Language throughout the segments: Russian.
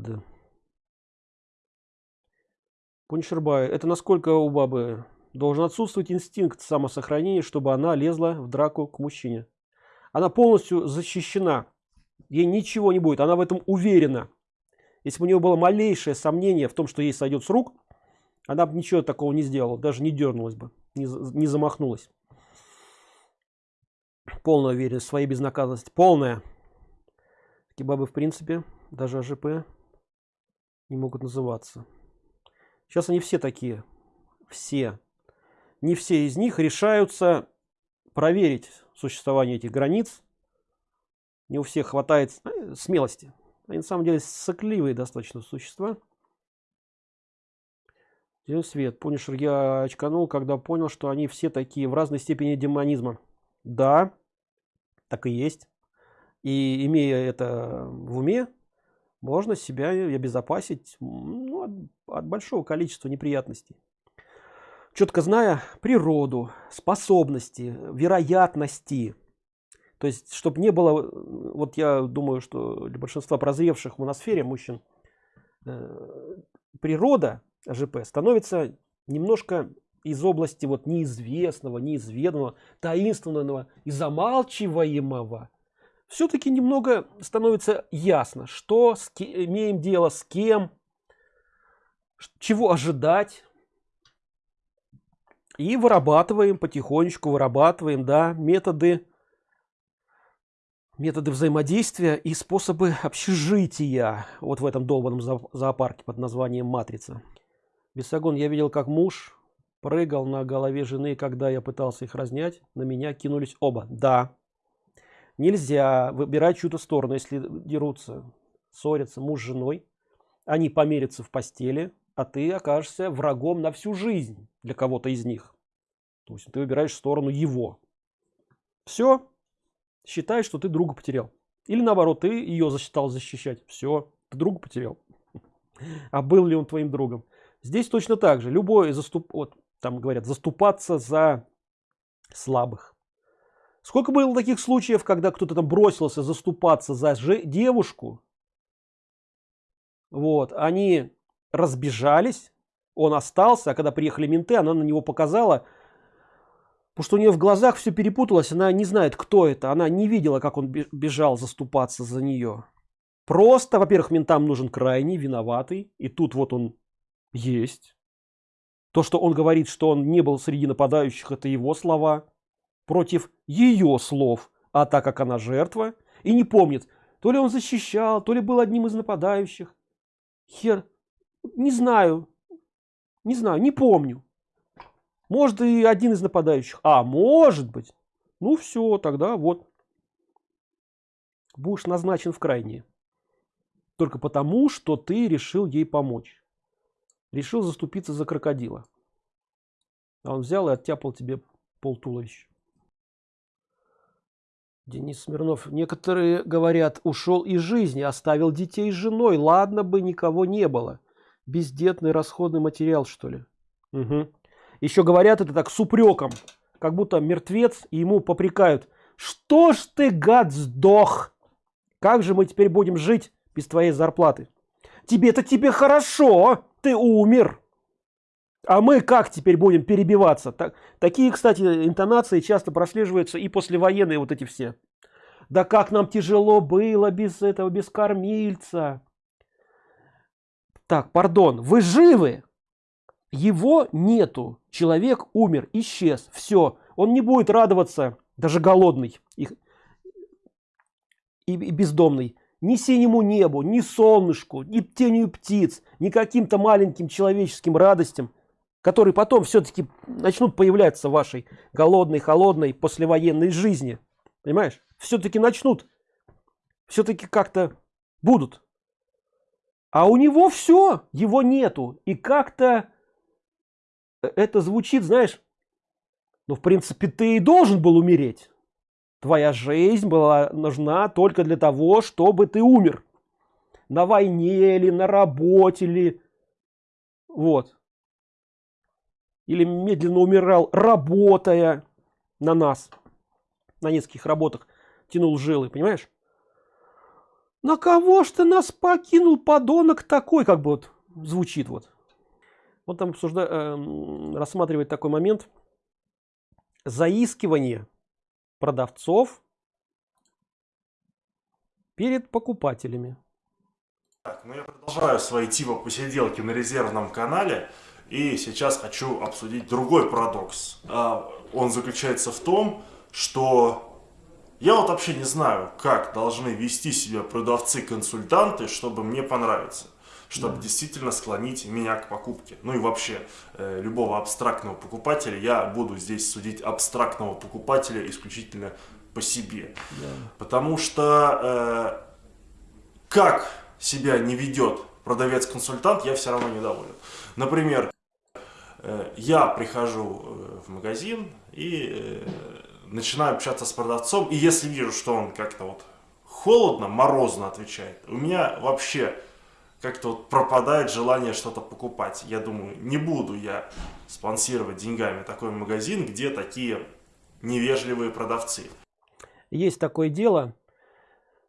Да. Пуншербай, это насколько у бабы должен отсутствовать инстинкт самосохранения, чтобы она лезла в драку к мужчине. Она полностью защищена, ей ничего не будет, она в этом уверена. Если бы у нее было малейшее сомнение в том, что ей сойдет с рук, она бы ничего такого не сделала, даже не дернулась бы, не, не замахнулась. Полная уверенность в своей безнаказанности, полная. Такие бабы, в принципе, даже АЖП не могут называться. Сейчас они все такие, все. Не все из них решаются проверить существование этих границ. Не у всех хватает э, смелости. Они на самом деле сокливые достаточно существа. День свет. Пунишер я очканул, когда понял, что они все такие в разной степени демонизма. Да, так и есть. И имея это в уме, можно себя обезопасить ну, от, от большого количества неприятностей. Четко зная природу, способности, вероятности, то есть, чтобы не было, вот я думаю, что для большинства прозревших в моносфере мужчин, э, природа АЖП становится немножко из области вот неизвестного, неизведанного, таинственного и замалчиваемого. Все-таки немного становится ясно, что с имеем дело с кем, чего ожидать. И вырабатываем потихонечку, вырабатываем да, методы методы взаимодействия и способы общежития. Вот в этом долбанном зоопарке под названием матрица бесогон я видел как муж прыгал на голове жены когда я пытался их разнять. На меня кинулись оба. Да нельзя выбирать чью-то сторону если дерутся ссорятся муж с женой они померятся в постели а ты окажешься врагом на всю жизнь для кого-то из них то есть ты выбираешь сторону его все считай, что ты друга потерял. Или наоборот, ты ее засчитал защищать. Все, ты друга потерял. А был ли он твоим другом? Здесь точно так же. Любой заступ... Вот, там говорят, заступаться за слабых. Сколько было таких случаев, когда кто-то там бросился заступаться за девушку? Вот, они разбежались, он остался, а когда приехали менты, она на него показала, Потому что у нее в глазах все перепуталось, она не знает, кто это. Она не видела, как он бежал заступаться за нее. Просто, во-первых, ментам нужен крайний, виноватый. И тут вот он есть. То, что он говорит, что он не был среди нападающих, это его слова. Против ее слов. А так как она жертва и не помнит, то ли он защищал, то ли был одним из нападающих. Хер, не знаю, не знаю, не помню. Может и один из нападающих. А, может быть. Ну все, тогда вот. Будешь назначен в крайние. Только потому, что ты решил ей помочь. Решил заступиться за крокодила. А он взял и оттяпал тебе пол туловища. Денис Смирнов. Некоторые говорят, ушел из жизни, оставил детей с женой. Ладно бы никого не было. Бездетный расходный материал, что ли? Угу еще говорят это так с упреком как будто мертвец и ему попрекают что ж ты гад сдох как же мы теперь будем жить без твоей зарплаты тебе-то тебе хорошо ты умер а мы как теперь будем перебиваться? Так, такие кстати интонации часто прослеживаются и послевоенные вот эти все. Да как нам тяжело было без этого без кормильца! Так пардон вы живы? Его нету. Человек умер исчез. Все он не будет радоваться даже голодный и, и, и бездомный. Ни синему небу ни солнышку ни тенью птиц ни каким-то маленьким человеческим радостям которые потом все-таки начнут появляться в вашей голодной холодной послевоенной жизни понимаешь все-таки начнут все-таки как-то будут а у него все его нету и как-то это звучит, знаешь, ну, в принципе, ты и должен был умереть. Твоя жизнь была нужна только для того, чтобы ты умер. На войне или на работе или... Вот. Или медленно умирал, работая на нас. На нескольких работах тянул жилы, понимаешь? на кого ж ты нас покинул подонок такой как бы вот звучит вот вот там обсужда э, рассматривает такой момент заискивание продавцов перед покупателями так, ну я продолжаю свои типа посиделки на резервном канале и сейчас хочу обсудить другой парадокс а, он заключается в том что я вот вообще не знаю, как должны вести себя продавцы-консультанты, чтобы мне понравиться чтобы да. действительно склонить меня к покупке. Ну и вообще, э, любого абстрактного покупателя, я буду здесь судить абстрактного покупателя исключительно по себе. Да. Потому что э, как себя не ведет продавец-консультант, я все равно недоволен. Например, я прихожу э, в магазин и... Э, начинаю общаться с продавцом, и если вижу, что он как-то вот холодно, морозно отвечает, у меня вообще как-то вот пропадает желание что-то покупать. Я думаю, не буду я спонсировать деньгами такой магазин, где такие невежливые продавцы. Есть такое дело,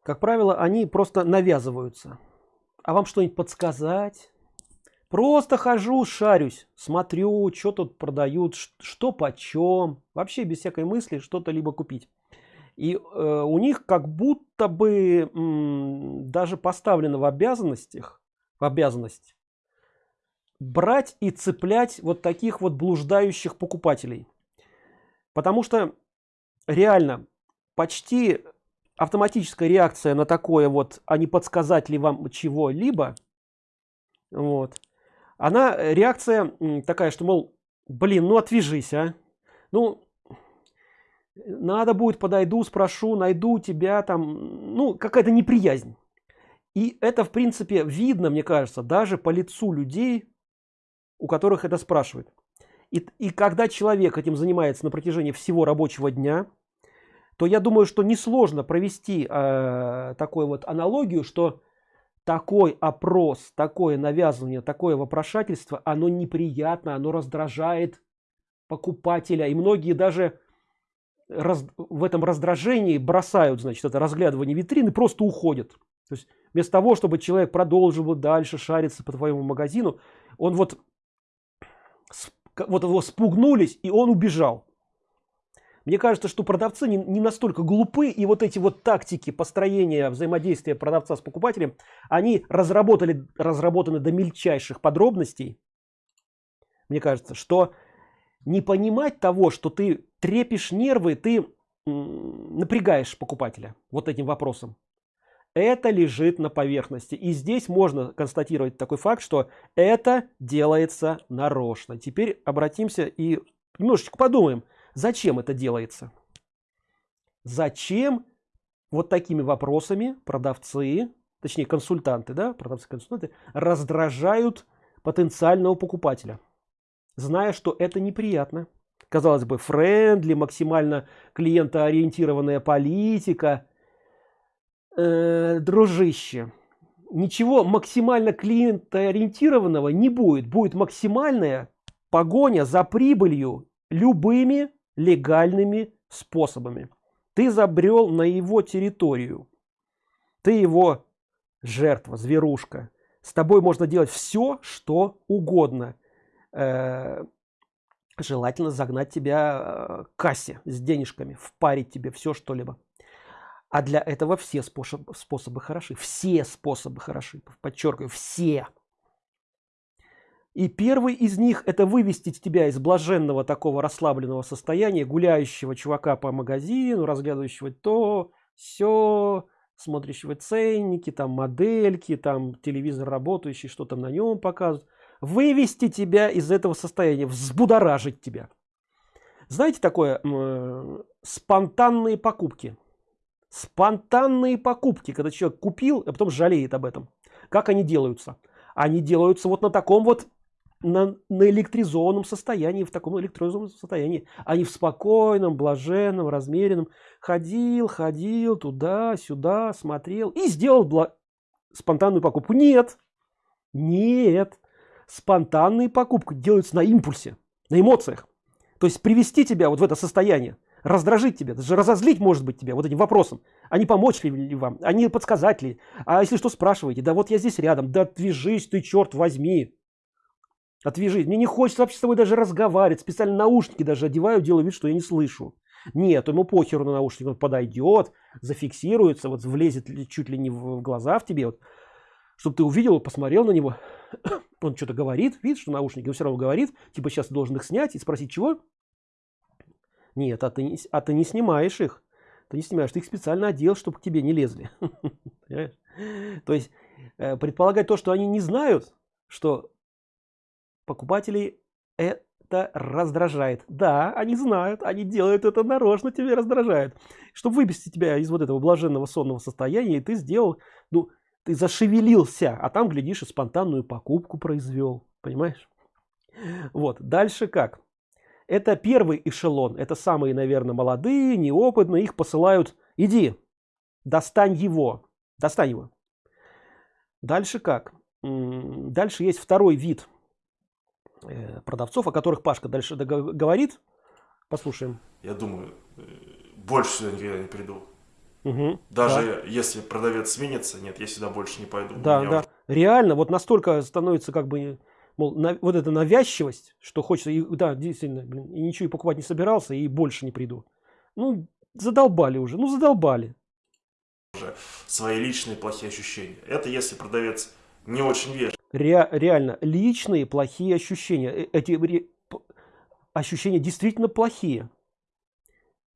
как правило, они просто навязываются. А вам что-нибудь подсказать? Просто хожу, шарюсь, смотрю, что тут продают, что почем. Вообще без всякой мысли что-то либо купить. И э, у них как будто бы даже поставлено в обязанностях, в обязанность брать и цеплять вот таких вот блуждающих покупателей. Потому что реально почти автоматическая реакция на такое вот, а не подсказать ли вам чего-либо, вот, она э, реакция такая, что, мол, блин, ну отвяжись, а. Ну, надо будет, подойду, спрошу, найду тебя там, ну, какая-то неприязнь. И это, в принципе, видно, мне кажется, даже по лицу людей, у которых это спрашивают. И, и когда человек этим занимается на протяжении всего рабочего дня, то я думаю, что несложно провести э, такую вот аналогию, что такой опрос, такое навязывание, такое вопрошательство, оно неприятно, оно раздражает покупателя. И многие даже раз, в этом раздражении бросают, значит, это разглядывание витрины, просто уходят. То есть вместо того, чтобы человек продолжил дальше шариться по твоему магазину, он вот, вот его спугнулись, и он убежал. Мне кажется, что продавцы не, не настолько глупы, и вот эти вот тактики построения взаимодействия продавца с покупателем, они разработали, разработаны до мельчайших подробностей. Мне кажется, что не понимать того, что ты трепишь нервы, ты напрягаешь покупателя вот этим вопросом. Это лежит на поверхности. И здесь можно констатировать такой факт, что это делается нарочно. Теперь обратимся и немножечко подумаем, Зачем это делается? Зачем вот такими вопросами продавцы, точнее консультанты, да, продавцы-консультанты раздражают потенциального покупателя, зная, что это неприятно. Казалось бы, френдли, максимально клиентоориентированная политика. Э, дружище, ничего максимально клиентоориентированного не будет. Будет максимальная погоня за прибылью любыми легальными способами. Ты забрел на его территорию. Ты его жертва, зверушка. С тобой можно делать все, что угодно. Э, желательно загнать тебя э, к кассе с денежками, впарить тебе все что-либо. А для этого все способы, способы хороши. Все способы хороши. Подчеркиваю, все. И первый из них это вывести тебя из блаженного такого расслабленного состояния, гуляющего чувака по магазину, разглядывающего то, все, смотрящего ценники, там модельки, там телевизор работающий, что там на нем показывают. Вывести тебя из этого состояния, взбудоражить тебя. Знаете такое э, спонтанные покупки. Спонтанные покупки, когда человек купил, а потом жалеет об этом. Как они делаются? Они делаются вот на таком вот на, на электризованном состоянии, в таком электризованном состоянии, а не в спокойном, блаженном, размеренном. Ходил, ходил туда-сюда, смотрел и сделал бла... спонтанную покупку. Нет, нет. Спонтанные покупки делаются на импульсе, на эмоциях. То есть привести тебя вот в это состояние. раздражить тебя, даже разозлить может быть тебя вот этим вопросом. А помочь ли вам, а подсказать ли? А если что, спрашиваете, да вот я здесь рядом, да отвяжись ты, черт возьми. Отвяжись. Мне не хочется вообще с тобой даже разговаривать. Специально наушники даже одеваю, делаю вид, что я не слышу. Нет, ему похеру на наушник, он подойдет, зафиксируется, вот влезет чуть ли не в глаза в тебе, вот, чтобы ты увидел, посмотрел на него, он что-то говорит, видишь, что наушники, он все равно говорит, типа сейчас должен их снять и спросить, чего? Нет, а ты, а ты не снимаешь их. Ты не снимаешь, ты их специально одел, чтобы к тебе не лезли. То есть э, предполагать то, что они не знают, что покупателей это раздражает. Да, они знают, они делают это нарочно, тебе раздражает. Чтобы вывести тебя из вот этого блаженного сонного состояния, ты сделал, ну, ты зашевелился, а там, глядишь, и спонтанную покупку произвел. Понимаешь? Вот, дальше как? Это первый эшелон, это самые, наверное, молодые, неопытные, их посылают, иди, достань его, достань его. Дальше как? Дальше есть второй вид продавцов, о которых Пашка дальше говорит. Послушаем. Я думаю, э, больше сюда никогда не приду. Угу, Даже да. если продавец сменится, нет, я сюда больше не пойду. Да, да. Уже... Реально, вот настолько становится как бы мол, на, вот эта навязчивость, что хочется, и, да, действительно, блин, и ничего и покупать не собирался, и больше не приду. Ну, задолбали уже, ну задолбали. Уже свои личные плохие ощущения. Это если продавец не очень вежлив. Ре, реально, личные плохие ощущения. Э, эти ощущения действительно плохие.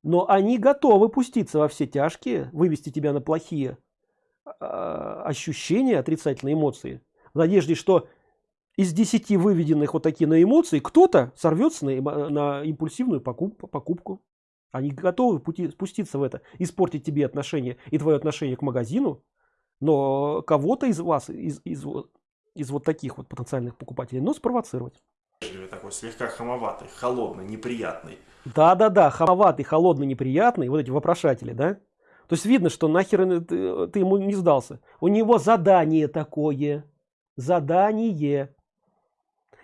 Но они готовы пуститься во все тяжкие, вывести тебя на плохие э, ощущения, отрицательные эмоции. В надежде, что из 10 выведенных вот такие на эмоции, кто-то сорвется на, на импульсивную покуп, покупку. Они готовы пути, спуститься в это, испортить тебе отношения и твое отношение к магазину, но кого-то из вас, из, из, из вот таких вот потенциальных покупателей, но спровоцировать. Такой слегка хамоватый, холодный, неприятный. Да-да-да, хамоватый, холодный, неприятный, вот эти вопрошатели, да? То есть видно, что нахер ты, ты ему не сдался. У него задание такое. Задание.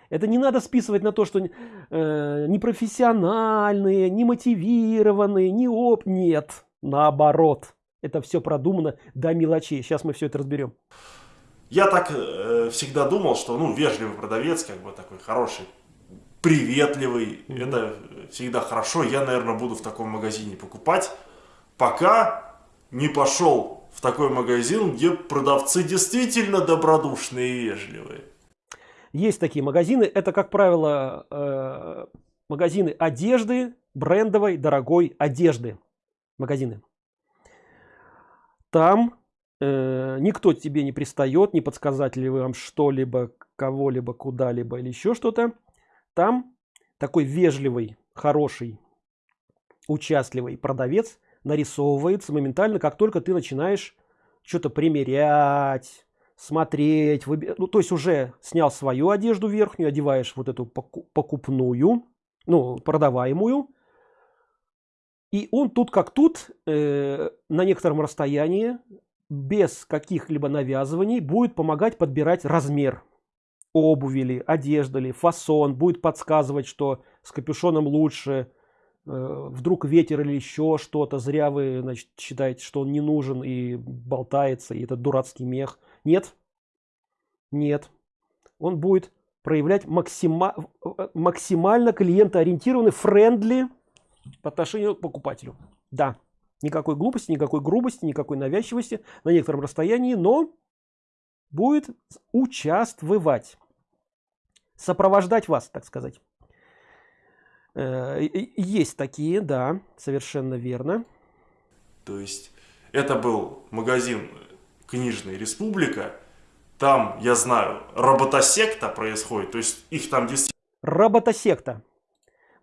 Это не надо списывать на то, что э, непрофессиональные, немотивированные, не оп. Нет, наоборот. Это все продумано до мелочей. Сейчас мы все это разберем. Я так э, всегда думал, что ну вежливый продавец, как бы такой хороший, приветливый, mm -hmm. это всегда хорошо. Я, наверное, буду в таком магазине покупать, пока не пошел в такой магазин, где продавцы действительно добродушные и вежливые. Есть такие магазины. Это, как правило, э, магазины одежды, брендовой, дорогой одежды. Магазины. Там э, никто тебе не пристает, не подсказать ли вам что-либо, кого-либо, куда-либо или еще что-то. Там такой вежливый, хороший, участливый продавец нарисовывается моментально, как только ты начинаешь что-то примерять, смотреть, выби... ну, то есть уже снял свою одежду верхнюю, одеваешь вот эту покупную, ну, продаваемую, и он тут как тут, э, на некотором расстоянии, без каких-либо навязываний, будет помогать подбирать размер обуви ли, одежды ли, фасон, будет подсказывать, что с капюшоном лучше, э, вдруг ветер или еще что-то, зря вы значит, считаете, что он не нужен и болтается, и это дурацкий мех. Нет, нет. Он будет проявлять максима, максимально клиентоориентированный, френдли по отношению к покупателю. Да, никакой глупости, никакой грубости, никакой навязчивости на некотором расстоянии, но будет участвовать, сопровождать вас, так сказать. Э, есть такие, да, совершенно верно. То есть это был магазин книжный республика там я знаю роботосекта происходит то есть их там действительно роботосекта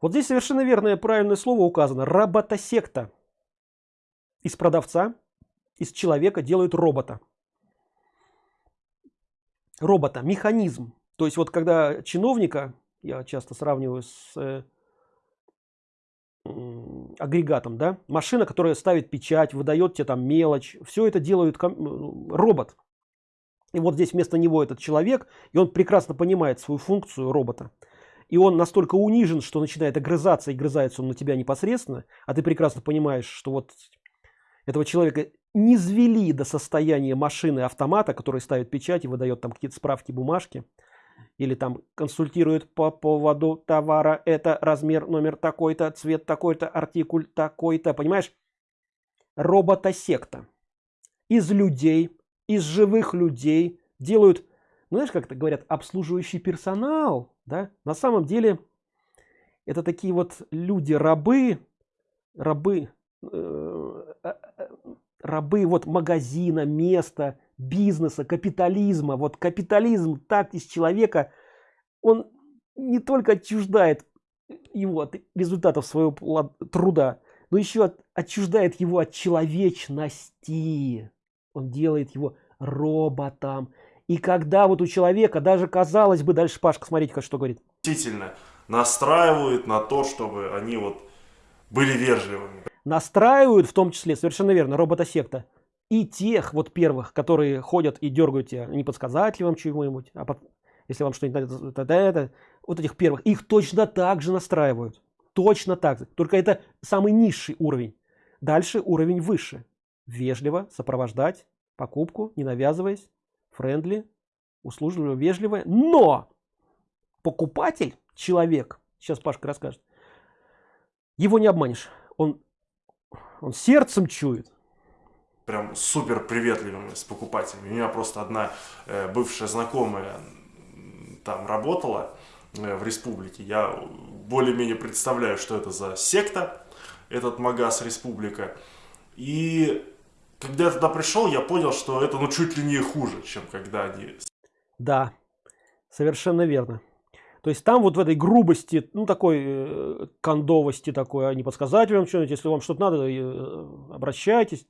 вот здесь совершенно верное правильное слово указано роботосекта из продавца из человека делают робота робота механизм то есть вот когда чиновника я часто сравниваю с э, агрегатом, да, машина, которая ставит печать, выдает тебе там мелочь, все это делает робот. И вот здесь вместо него этот человек, и он прекрасно понимает свою функцию робота. и он настолько унижен, что начинает огрызаться, и грызается он на тебя непосредственно, а ты прекрасно понимаешь, что вот этого человека не звели до состояния машины автомата, который ставит печать и выдает там какие-то справки, бумажки, или там консультирует по поводу товара, это размер, номер такой-то, цвет такой-то, артикуль такой-то, понимаешь? Робота-секта. Из людей, из живых людей делают, ну, знаешь, как это говорят, обслуживающий персонал, да? На самом деле, это такие вот люди-рабы, рабы, э, э, рабы вот магазина, места, бизнеса, капитализма. Вот капитализм так из человека, он не только отчуждает его от результатов своего труда, но еще от, отчуждает его от человечности. Он делает его роботом. И когда вот у человека, даже казалось бы, дальше Пашка, смотрите, что говорит. Действительно, настраивают на то, чтобы они вот были вежливыми. Настраивают, в том числе, совершенно верно, робота-секта и тех вот первых, которые ходят и дергают тебя, не подсказать ли вам чего-нибудь, а под, если вам что-нибудь надо, это, вот этих первых, их точно так же настраивают. Точно так же. Только это самый низший уровень. Дальше уровень выше. Вежливо сопровождать покупку, не навязываясь, френдли, услужливо, вежливо. Но покупатель, человек, сейчас Пашка расскажет, его не обманешь. Он, он сердцем чует, прям супер приветливыми с покупателями. У меня просто одна э, бывшая знакомая там работала э, в республике. Я более-менее представляю, что это за секта, этот магаз республика. И когда я туда пришел, я понял, что это ну чуть ли не хуже, чем когда они... Да, совершенно верно. То есть там вот в этой грубости, ну такой э, кондовости такой, а не подсказать вам что-нибудь, если вам что-то надо, э, обращайтесь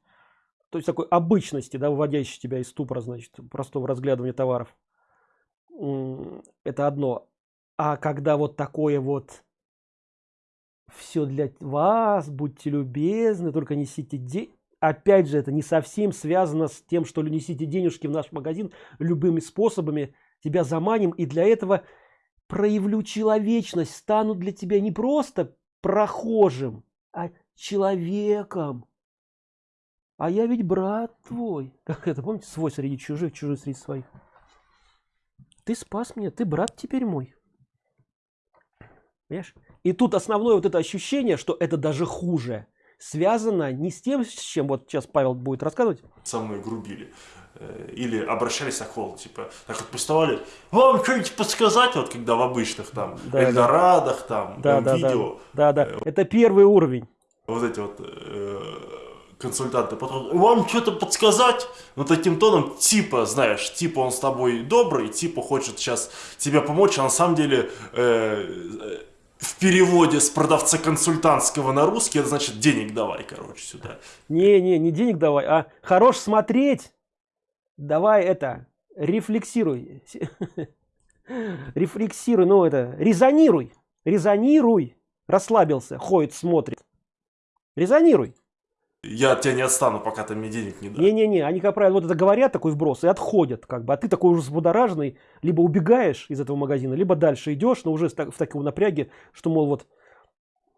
то есть такой обычности, да, выводящей тебя из ступора, значит, простого разглядывания товаров. Это одно. А когда вот такое вот все для вас, будьте любезны, только несите деньги. Опять же, это не совсем связано с тем, что несите денежки в наш магазин любыми способами, тебя заманим, и для этого проявлю человечность, стану для тебя не просто прохожим, а человеком. А я ведь брат твой. Как это, помните, свой среди чужих, чужой среди своих. Ты спас меня, ты брат теперь мой. Понимаешь? И тут основное вот это ощущение, что это даже хуже, связано не с тем, с чем вот сейчас Павел будет рассказывать. Мной грубили. Э, или обращались на холл, типа, так вот приставали, вам что-нибудь подсказать, вот когда в обычных там да, Эльдорадах, там, да, да, видео. Да, да, да. Это первый уровень. Вот эти вот э, консультанты потом, вам что-то подсказать? Ну, таким тоном, типа, знаешь, типа он с тобой добрый, типа хочет сейчас тебе помочь, а на самом деле э, в переводе с продавца консультантского на русский, это значит денег давай, короче, сюда. Не, не, не денег давай, а хорош смотреть. Давай это, рефлексируй. Рефлексируй, ну это, резонируй. Резонируй. Расслабился, ходит, смотрит. Резонируй я от тебя не отстану, пока ты мне денег не дашь. Не-не-не, они, как правило, вот это говорят, такой вброс, и отходят, как бы, а ты такой уже взбудораженный, либо убегаешь из этого магазина, либо дальше идешь, но уже в таком напряге, что, мол, вот,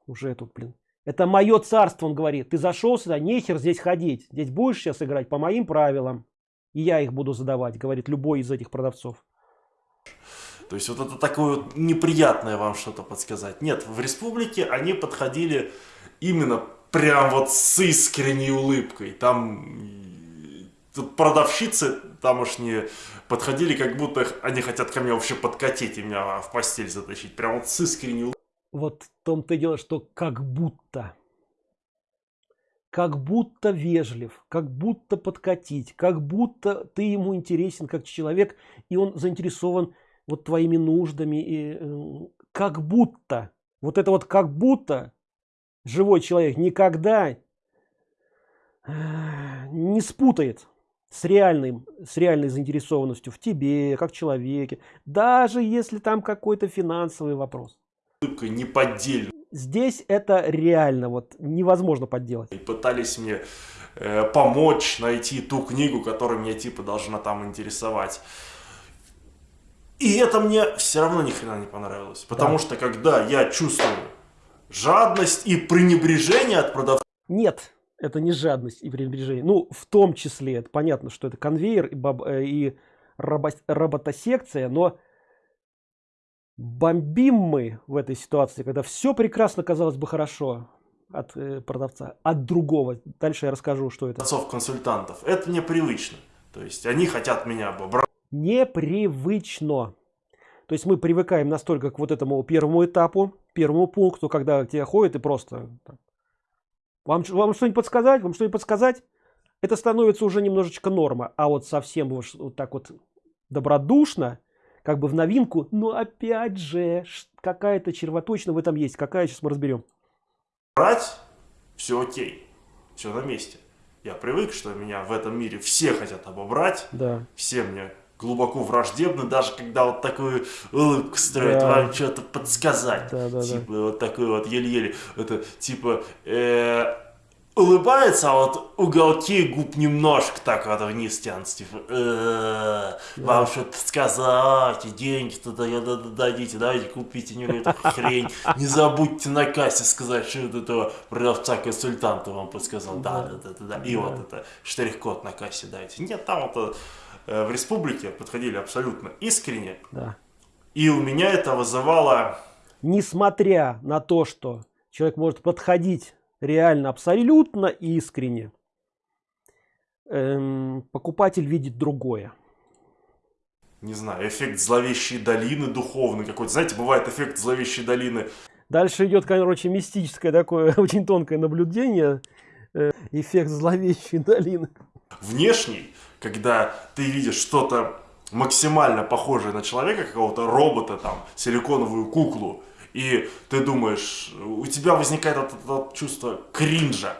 уже тут, блин, это мое царство, он говорит, ты зашел сюда, нехер здесь ходить, здесь будешь сейчас играть по моим правилам, и я их буду задавать, говорит любой из этих продавцов. То есть вот это такое вот неприятное вам что-то подсказать. Нет, в республике они подходили именно прям вот с искренней улыбкой. Там тут продавщицы тамошние подходили, как будто они хотят ко мне вообще подкатить и меня в постель затащить. Прям вот с искренней улыбкой. Вот в том-то и дело, что как будто. Как будто вежлив, как будто подкатить, как будто ты ему интересен как человек, и он заинтересован вот твоими нуждами, и, э, как будто. Вот это вот как будто живой человек никогда э, не спутает с реальным с реальной заинтересованностью в тебе как человеке даже если там какой-то финансовый вопрос не поддельно здесь это реально вот невозможно подделать и пытались мне э, помочь найти ту книгу которая меня типа должна там интересовать И это мне все равно ни хрена не понравилось. Потому да. что когда я чувствую жадность и пренебрежение от продавца... Нет, это не жадность и пренебрежение. Ну, в том числе, это понятно, что это конвейер и, баб, э, и робо, роботосекция, но бомбим мы в этой ситуации, когда все прекрасно казалось бы хорошо от э, продавца, от другого. Дальше я расскажу, что это. Консультантов. Это непривычно. То есть они хотят меня обобрать. Непривычно. То есть мы привыкаем настолько к вот этому первому этапу, первому пункту, когда тебя ходят и просто вам, вам что-нибудь подсказать, вам что-нибудь подсказать, это становится уже немножечко норма. А вот совсем вот так вот добродушно, как бы в новинку, но опять же, какая-то червоточина в этом есть. Какая, сейчас мы разберем. Брать, все окей, все на месте. Я привык, что меня в этом мире все хотят обобрать, да. все мне глубоко враждебны, даже когда вот такую улыбку строят, да. вам что-то подсказать. Да, да, типа да. вот такой вот еле-еле, это типа э, улыбается, а вот уголки губ немножко так вот вниз тянутся, типа э, вам что-то сказать, деньги туда дадите, давайте купите не эту хрень, не забудьте на кассе сказать, что вот этого продавца-консультанта вам подсказал, да, да, да, да, да. и вот это штрих-код на кассе дайте. Нет, там вот Э, в республике подходили абсолютно искренне. Да. И у меня это вызывало... Несмотря на то, что человек может подходить реально абсолютно искренне, эм, покупатель видит другое. Не знаю, эффект зловещей долины духовный какой-то. Знаете, бывает эффект зловещей долины. Дальше идет, короче, мистическое такое очень тонкое наблюдение. Э, эффект зловещей долины. Внешний когда ты видишь что-то максимально похожее на человека, какого-то робота, там, силиконовую куклу, и ты думаешь, у тебя возникает это, это чувство кринжа,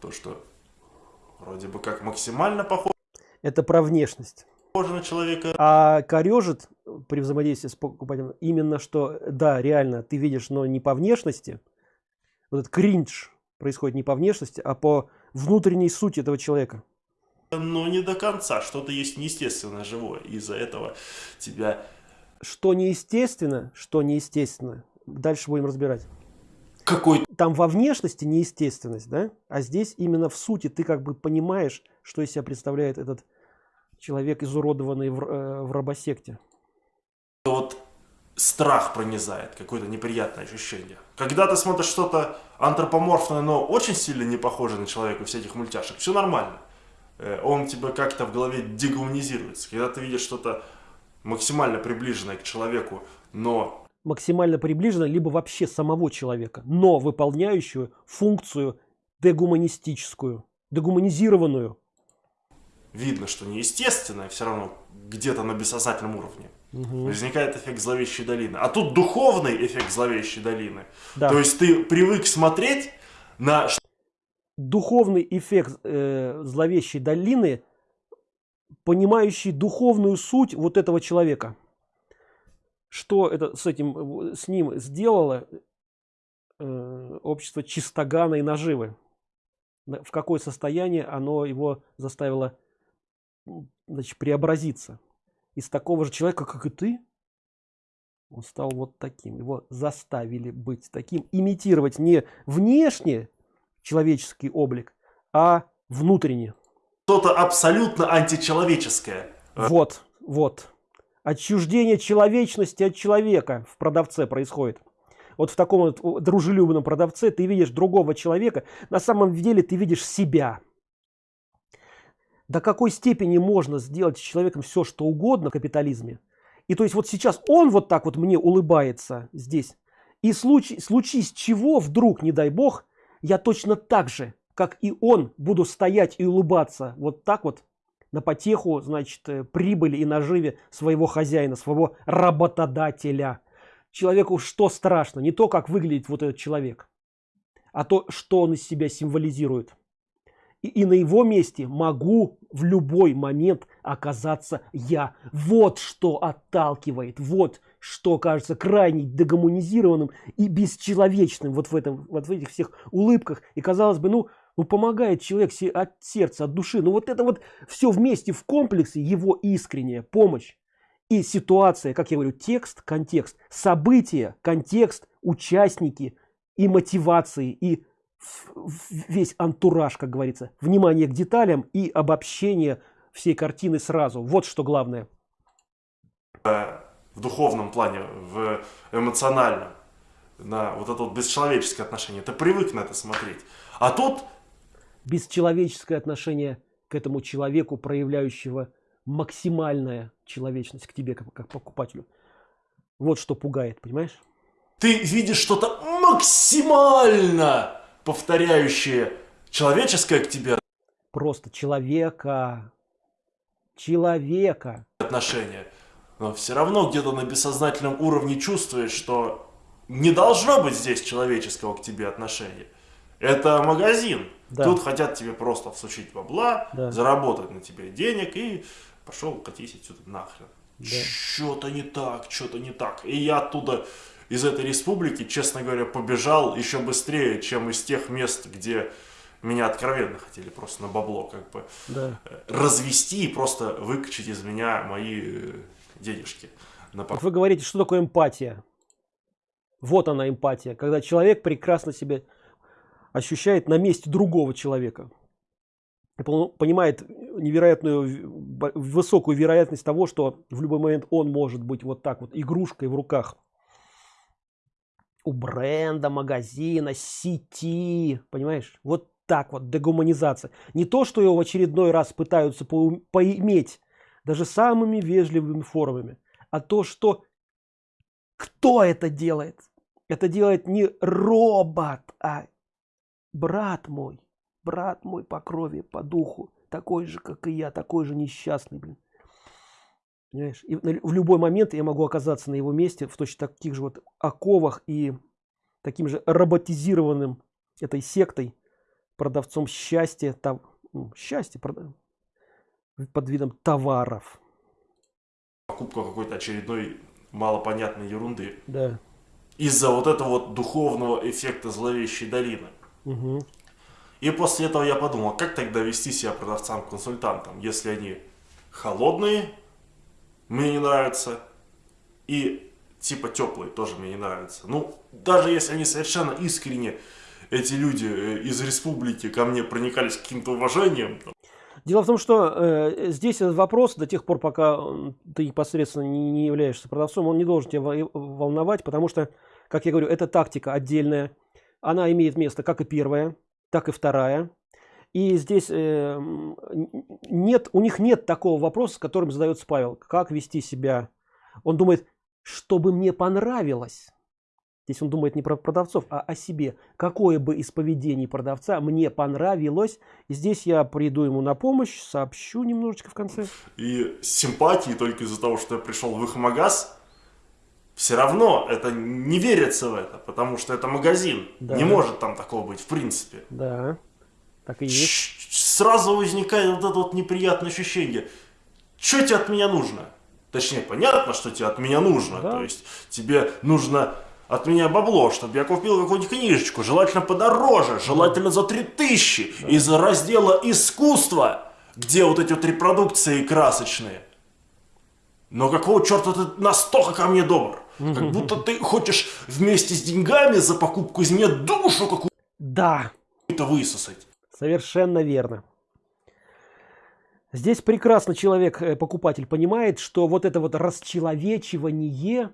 то, что вроде бы как максимально похоже. Это про внешность. Похоже на человека. А корежит при взаимодействии с покупателем именно что, да, реально, ты видишь, но не по внешности, вот этот кринж происходит не по внешности, а по внутренней сути этого человека но не до конца. Что-то есть неестественно живое. Из-за этого тебя... Что неестественно, что неестественно. Дальше будем разбирать. Какой? Там во внешности неестественность, да? А здесь именно в сути ты как бы понимаешь, что из себя представляет этот человек, изуродованный в, э, в робосекте. Вот страх пронизает, какое-то неприятное ощущение. Когда ты смотришь что-то антропоморфное, но очень сильно не похоже на человека всяких мультяшек, все нормально. Э, он тебя как-то в голове дегуманизируется. Когда ты видишь что-то максимально приближенное к человеку, но... Максимально приближенное, либо вообще самого человека, но выполняющую функцию дегуманистическую, дегуманизированную. Видно, что неестественное, все равно где-то на бессознательном уровне. Угу. Возникает эффект зловещей долины. А тут духовный эффект зловещей долины. Да. То есть ты привык смотреть на духовный эффект э, зловещей долины, понимающий духовную суть вот этого человека. Что это с этим, с ним сделало э, общество чистогана и наживы? В какое состояние оно его заставило значит, преобразиться? Из такого же человека, как и ты, он стал вот таким. Его заставили быть таким, имитировать не внешне, человеческий облик, а внутренне. Что-то абсолютно античеловеческое. Вот, вот. Отчуждение человечности от человека в продавце происходит. Вот в таком вот дружелюбном продавце ты видишь другого человека, на самом деле ты видишь себя. До какой степени можно сделать с человеком все, что угодно в капитализме. И то есть вот сейчас он вот так вот мне улыбается здесь. И случай, случись чего вдруг, не дай бог, я точно так же, как и он, буду стоять и улыбаться вот так вот на потеху, значит, э, прибыли и наживе своего хозяина, своего работодателя. Человеку что страшно? Не то, как выглядит вот этот человек, а то, что он из себя символизирует. И, и на его месте могу в любой момент оказаться я. Вот что отталкивает, вот что кажется крайне дегуманизированным и бесчеловечным вот в, этом, вот в этих всех улыбках. И казалось бы, ну, ну помогает человек от сердца, от души. Ну вот это вот все вместе в комплексе, его искренняя помощь И ситуация, как я говорю, текст, контекст, события, контекст, участники и мотивации, и весь антураж, как говорится, внимание к деталям и обобщение всей картины сразу. Вот что главное. В духовном плане, в эмоциональном, на вот это вот бесчеловеческое отношение. Ты привык на это смотреть. А тут... Бесчеловеческое отношение к этому человеку, проявляющего максимальная человечность к тебе, как, как покупателю. Вот что пугает, понимаешь? Ты видишь что-то максимально повторяющее человеческое к тебе. Просто человека. Человека. Отношения. Но все равно где-то на бессознательном уровне чувствуешь, что не должно быть здесь человеческого к тебе отношения. Это магазин. Да. Тут хотят тебе просто всучить бабла, да. заработать на тебе денег и пошел катись отсюда нахрен. Да. Что-то не так, что-то не так. И я оттуда из этой республики, честно говоря, побежал еще быстрее, чем из тех мест, где меня откровенно хотели просто на бабло как бы да. Э, развести и просто выкачать из меня мои э, денежки. На... Вы говорите, что такое эмпатия? Вот она эмпатия, когда человек прекрасно себя ощущает на месте другого человека. Понимает невероятную, высокую вероятность того, что в любой момент он может быть вот так вот игрушкой в руках у бренда, магазина, сети, понимаешь? Вот так вот, дегуманизация. Не то, что его в очередной раз пытаются по поиметь, даже самыми вежливыми формами, а то, что кто это делает. Это делает не робот, а брат мой, брат мой по крови, по духу, такой же, как и я, такой же несчастный, блин. Понимаешь? И в любой момент я могу оказаться на его месте в точно таких же вот оковах и таким же роботизированным этой сектой продавцом счастья, там, ну, счастье под видом товаров. Покупка какой-то очередной малопонятной ерунды. Да. Из-за вот этого вот духовного эффекта зловещей долины. Угу. И после этого я подумал, как тогда вести себя продавцам-консультантам, если они холодные, мне не нравятся, и типа теплые тоже мне не нравятся. Ну, даже если они совершенно искренне, эти люди э, из республики ко мне проникались каким-то уважением. Дело в том, что э, здесь этот вопрос, до тех пор, пока ты непосредственно не, не являешься продавцом, он не должен тебя волновать, потому что, как я говорю, это тактика отдельная. Она имеет место как и первая, так и вторая. И здесь э, нет, у них нет такого вопроса, которым задается Павел. Как вести себя? Он думает, чтобы мне понравилось. Здесь он думает не про продавцов, а о себе. Какое бы из поведений продавца мне понравилось. И здесь я приду ему на помощь, сообщу немножечко в конце. И симпатии только из-за того, что я пришел в их магаз, все равно это не верится в это, потому что это магазин. Да. Не может там такого быть в принципе. Да, так и есть. Сразу возникает вот это вот неприятное ощущение. Что тебе от меня нужно? Точнее, понятно, что тебе от меня нужно. Да. То есть тебе нужно от меня бабло, чтобы я купил какую-нибудь книжечку, желательно подороже, желательно за 3000, да. из раздела искусства, где вот эти вот репродукции красочные. Но какого черта ты настолько ко мне добр? Как будто ты хочешь вместе с деньгами за покупку из меня душу какую-то да. высосать. Совершенно верно. Здесь прекрасно человек, э, покупатель, понимает, что вот это вот расчеловечивание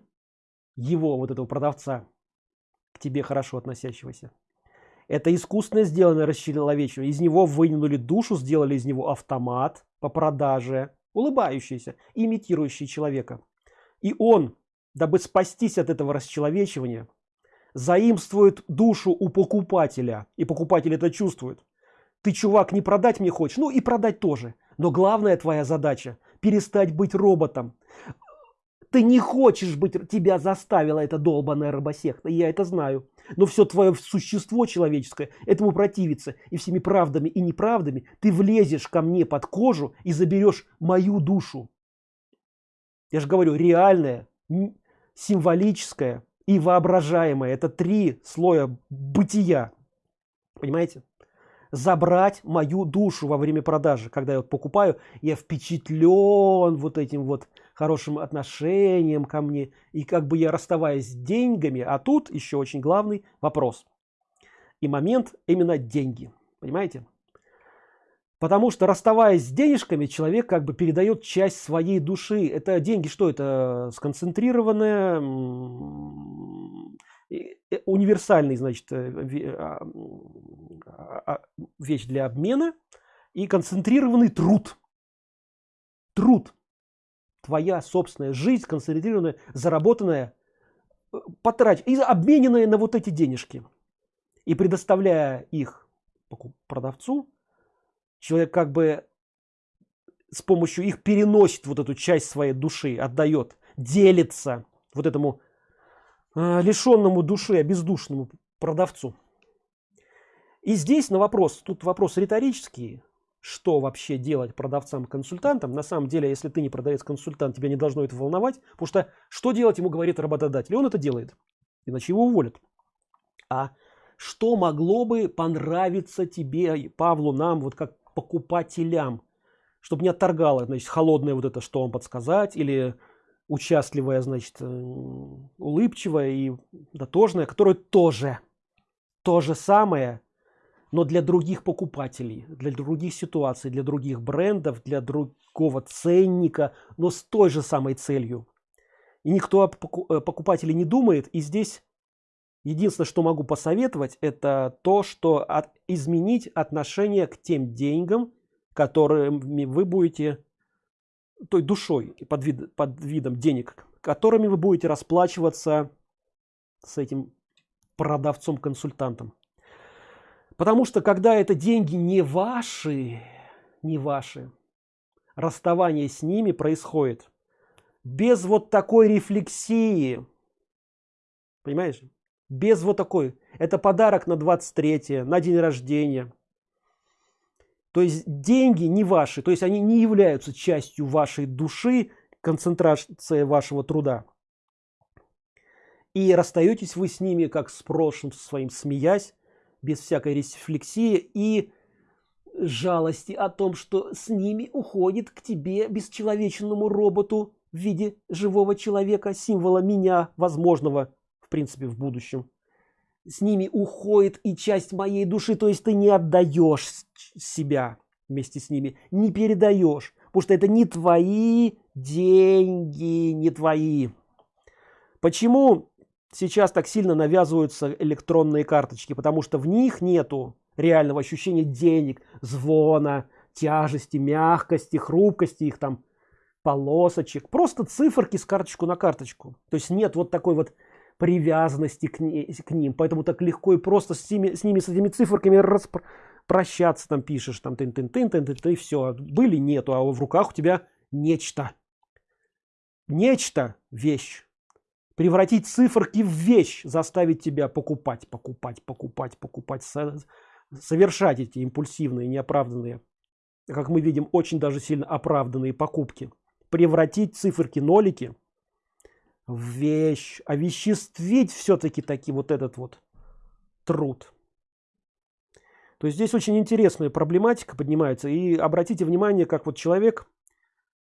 его, вот этого продавца, к тебе хорошо относящегося, это искусственно сделанное расчеловечивание. Из него вынули душу, сделали из него автомат по продаже, улыбающийся, имитирующий человека. И он дабы спастись от этого расчеловечивания, заимствует душу у покупателя, и покупатель это чувствует. Ты, чувак, не продать мне хочешь? Ну и продать тоже. Но главная твоя задача – перестать быть роботом. Ты не хочешь быть, тебя заставила эта долбаная робосекта, я это знаю. Но все твое существо человеческое этому противится. И всеми правдами и неправдами ты влезешь ко мне под кожу и заберешь мою душу. Я же говорю, реальная, символическое и воображаемое. Это три слоя бытия. Понимаете? Забрать мою душу во время продажи. Когда я вот покупаю, я впечатлен вот этим вот хорошим отношением ко мне и как бы я расставаясь с деньгами а тут еще очень главный вопрос и момент именно деньги понимаете потому что расставаясь с денежками человек как бы передает часть своей души. Это деньги что это сконцентрированная Э, универсальный значит э, а, а, а, вещь для обмена. И концентрированный труд. Труд. Твоя собственная жизнь концентрированная заработанная э, потрать и обмененная на вот эти денежки. И предоставляя их продавцу человек как бы с помощью их переносит вот эту часть своей души отдает делится вот этому Э, лишенному души, обездушному продавцу. И здесь на вопрос, тут вопрос риторический, что вообще делать продавцам-консультантам. На самом деле, если ты не продавец-консультант, тебя не должно это волновать, потому что что делать ему говорит работодатель? Он это делает, иначе его уволят. А что могло бы понравиться тебе, Павлу, нам, вот как покупателям, чтобы не отторгало, значит, холодное вот это, что вам подсказать, или участливая, значит, э, улыбчивая и дотожная, которая тоже то же самое, но для других покупателей, для других ситуаций, для других брендов, для другого ценника, но с той же самой целью. И никто о э, покупателе не думает. И здесь единственное, что могу посоветовать, это то, что от, изменить отношение к тем деньгам, которыми вы будете той душой под, вид, под видом денег, которыми вы будете расплачиваться с этим продавцом-консультантом. Потому что когда это деньги не ваши, не ваши, расставание с ними происходит без вот такой рефлексии. Понимаешь? Без вот такой. Это подарок на 23 на день рождения. То есть деньги не ваши, то есть они не являются частью вашей души, концентрации вашего труда. И расстаетесь вы с ними, как с прошлым своим, смеясь, без всякой рефлексии и жалости о том, что с ними уходит к тебе бесчеловечному роботу в виде живого человека, символа меня, возможного, принципе, в будущем с ними уходит и часть моей души, то есть ты не отдаешь себя вместе с ними, не передаешь, потому что это не твои деньги, не твои. Почему сейчас так сильно навязываются электронные карточки? Потому что в них нету реального ощущения денег, звона, тяжести, мягкости, хрупкости их там полосочек. Просто циферки с карточку на карточку. То есть нет вот такой вот привязанности к, не, к ним. Поэтому так легко и просто с ними, с ними, с этими циферками прощаться там пишешь, там тын тын тын тын тын и все. Были нету, а в руках у тебя нечто. Нечто, вещь. Превратить циферки в вещь, заставить тебя покупать, покупать, покупать, покупать, совершать эти импульсивные, неоправданные, как мы видим, очень даже сильно оправданные покупки. Превратить циферки, нолики – вещь, овеществить все-таки таки вот этот вот труд. То есть здесь очень интересная проблематика поднимается. И обратите внимание, как вот человек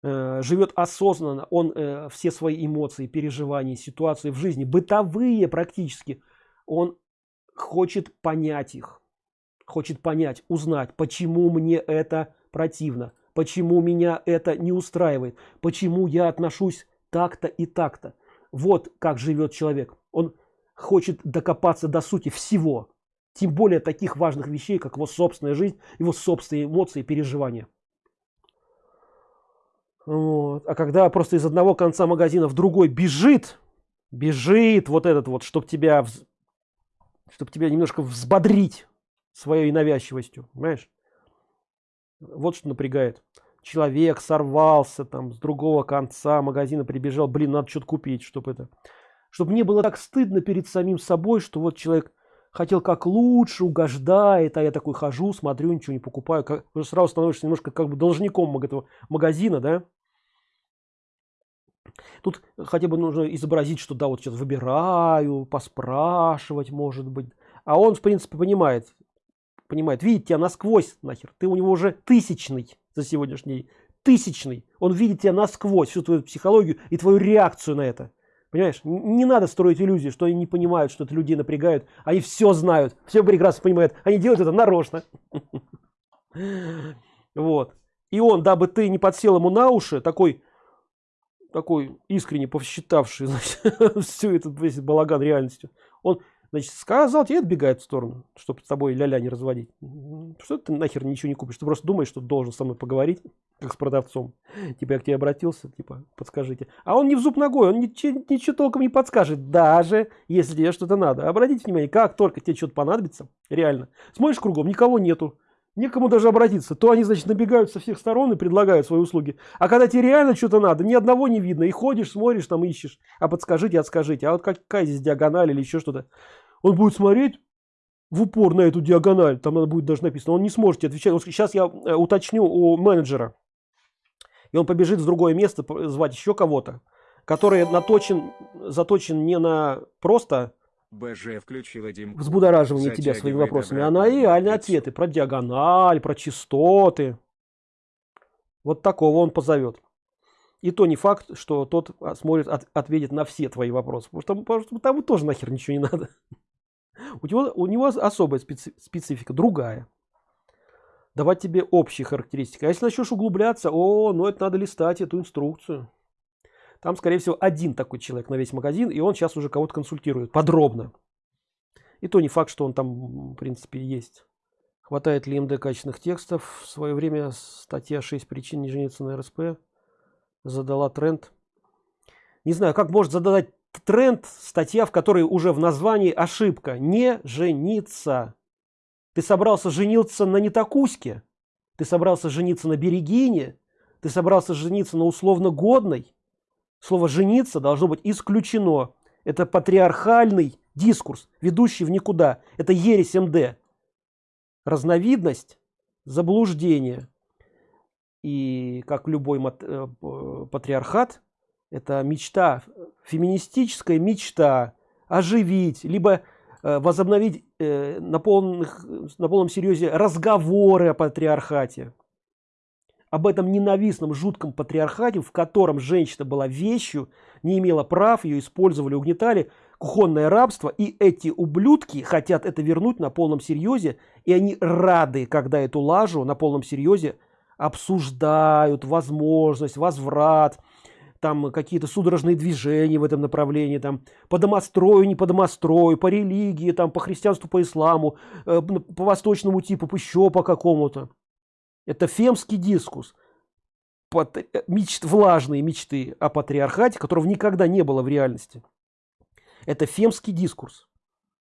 э, живет осознанно, он э, все свои эмоции, переживания, ситуации в жизни, бытовые практически, он хочет понять их, хочет понять, узнать, почему мне это противно, почему меня это не устраивает, почему я отношусь так-то и так-то. Вот как живет человек. Он хочет докопаться до сути всего. Тем более таких важных вещей, как его собственная жизнь, его собственные эмоции, переживания. Вот. А когда просто из одного конца магазина в другой бежит, бежит вот этот вот, чтобы тебя, чтобы тебя немножко взбодрить своей навязчивостью, понимаешь? Вот что напрягает человек сорвался там с другого конца магазина прибежал. Блин надо что-то купить чтобы это чтобы не было так стыдно перед самим собой что вот человек хотел как лучше угождает а я такой хожу смотрю ничего не покупаю. Как уже сразу становишься немножко как бы должником этого магазина да? Тут хотя бы нужно изобразить что да вот сейчас выбираю поспрашивать может быть. А он в принципе понимает понимает. Видит тебя насквозь нахер. Ты у него уже тысячный за сегодняшний тысячный. Он видит тебя насквозь всю твою психологию и твою реакцию на это. Понимаешь? Не надо строить иллюзии что они не понимают что это людей напрягают. Они все знают все прекрасно понимают. Они делают это нарочно. Вот. И он дабы ты не подсел ему на уши такой такой искренне посчитавший значит, всю этот весь балаган реальностью он значит сказал тебе отбегает в сторону чтобы с тобой ля-ля не разводить. Что ты нахер ничего не купишь? Ты просто думаешь что должен со мной поговорить как с продавцом. Типа я к тебе обратился типа подскажите. А он не в зуб ногой он ничего, ничего толком не подскажет. Даже если тебе что-то надо. Обратите внимание как только тебе что-то понадобится реально смотришь кругом никого нету некому даже обратиться. То они значит набегают со всех сторон и предлагают свои услуги. А когда тебе реально что-то надо ни одного не видно и ходишь смотришь там ищешь. А подскажите отскажите а вот какая здесь диагональ или еще что-то. Он будет смотреть в упор на эту диагональ там надо будет даже написано он не сможет отвечать. Вот сейчас я э, уточню у менеджера. И он побежит в другое место звать еще кого-то который наточен заточен не на просто БЖ включила Дим. Взбудораживание тебя своими вопросами, а на реальные ответы про диагональ, про частоты. Вот такого он позовет. И то не факт, что тот а, смотрит, от, ответит на все твои вопросы. Потому что, потому что тому тоже нахер ничего не надо. У него, у него особая специ, специфика, другая. Давать тебе общие характеристики. А если начнешь углубляться, о, ну это надо листать эту инструкцию. Там, скорее всего, один такой человек на весь магазин, и он сейчас уже кого-то консультирует подробно. И то не факт, что он там, в принципе, есть. Хватает ли МД качественных текстов? В свое время статья 6 причин не жениться на РСП задала тренд. Не знаю, как может задать тренд статья, в которой уже в названии ошибка. Не жениться. Ты собрался жениться на Нетакуське? Ты собрался жениться на Берегине? Ты собрался жениться на условно годной? Слово «жениться» должно быть исключено. Это патриархальный дискурс, ведущий в никуда. Это ересь МД. Разновидность заблуждения. И как любой э, патриархат, это мечта, феминистическая мечта оживить, либо э, возобновить э, на, полных, на полном серьезе разговоры о патриархате об этом ненавистном жутком патриархате в котором женщина была вещью не имела прав ее использовали угнетали кухонное рабство и эти ублюдки хотят это вернуть на полном серьезе и они рады когда эту лажу на полном серьезе обсуждают. Возможность возврат там какие-то судорожные движения в этом направлении там по домострою не по домострою по религии там по христианству по исламу э, по восточному типу еще по какому-то это фемский дискус. Э, мечт, влажные мечты о патриархате которого никогда не было в реальности. Это фемский дискурс